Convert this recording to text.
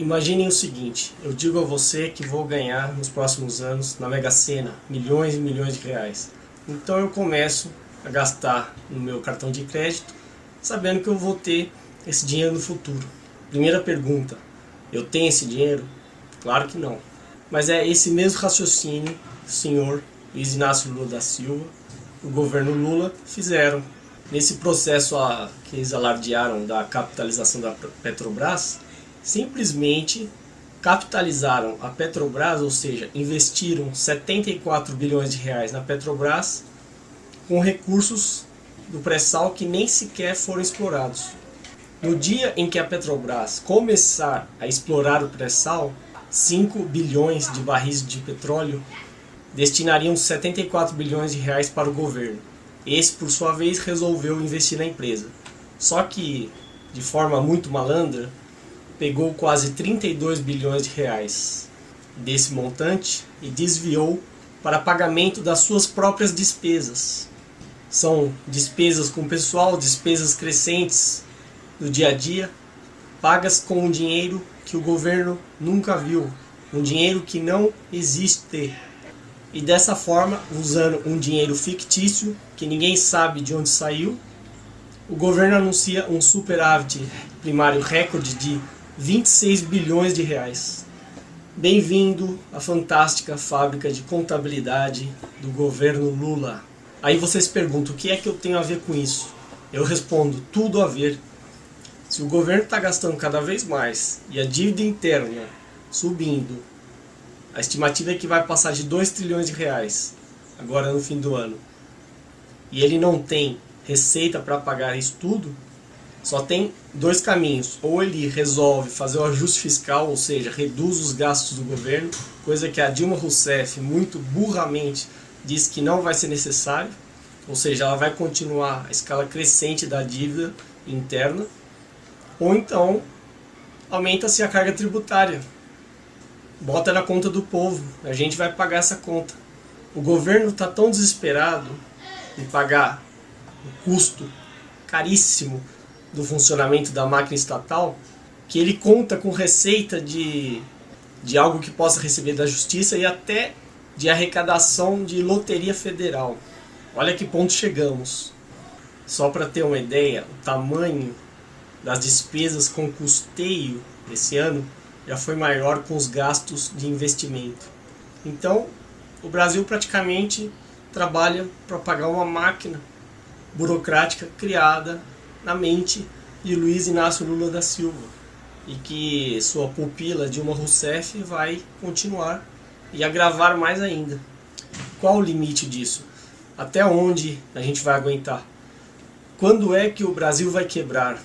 Imaginem o seguinte, eu digo a você que vou ganhar nos próximos anos na Mega Sena milhões e milhões de reais. Então eu começo a gastar no meu cartão de crédito, sabendo que eu vou ter esse dinheiro no futuro. Primeira pergunta, eu tenho esse dinheiro? Claro que não. Mas é esse mesmo raciocínio que o senhor Luiz Inácio Lula da Silva, o governo Lula, fizeram. Nesse processo a, que eles alardearam da capitalização da Petrobras, simplesmente capitalizaram a Petrobras, ou seja, investiram 74 bilhões de reais na Petrobras com recursos do pré-sal que nem sequer foram explorados. No dia em que a Petrobras começar a explorar o pré-sal, 5 bilhões de barris de petróleo destinariam 74 bilhões de reais para o governo. Esse, por sua vez, resolveu investir na empresa. Só que, de forma muito malandra, pegou quase 32 bilhões de reais desse montante e desviou para pagamento das suas próprias despesas. São despesas com pessoal, despesas crescentes do dia a dia, pagas com um dinheiro que o governo nunca viu, um dinheiro que não existe. E dessa forma, usando um dinheiro fictício, que ninguém sabe de onde saiu, o governo anuncia um superávit primário recorde de 26 bilhões de reais. Bem-vindo à fantástica fábrica de contabilidade do governo Lula. Aí vocês perguntam, o que é que eu tenho a ver com isso? Eu respondo, tudo a ver. Se o governo está gastando cada vez mais e a dívida interna subindo, a estimativa é que vai passar de 2 trilhões de reais agora no fim do ano, e ele não tem receita para pagar isso tudo, só tem dois caminhos. Ou ele resolve fazer o ajuste fiscal, ou seja, reduz os gastos do governo, coisa que a Dilma Rousseff muito burramente diz que não vai ser necessário, ou seja, ela vai continuar a escala crescente da dívida interna, ou então aumenta-se a carga tributária, bota na conta do povo, a gente vai pagar essa conta. O governo está tão desesperado em pagar o custo caríssimo do funcionamento da máquina estatal, que ele conta com receita de, de algo que possa receber da justiça e até de arrecadação de loteria federal. Olha que ponto chegamos. Só para ter uma ideia, o tamanho das despesas com custeio esse ano já foi maior com os gastos de investimento. Então, o Brasil praticamente trabalha para pagar uma máquina burocrática criada na mente de Luiz Inácio Lula da Silva e que sua pupila Dilma Rousseff vai continuar e agravar mais ainda. Qual o limite disso? Até onde a gente vai aguentar? Quando é que o Brasil vai quebrar?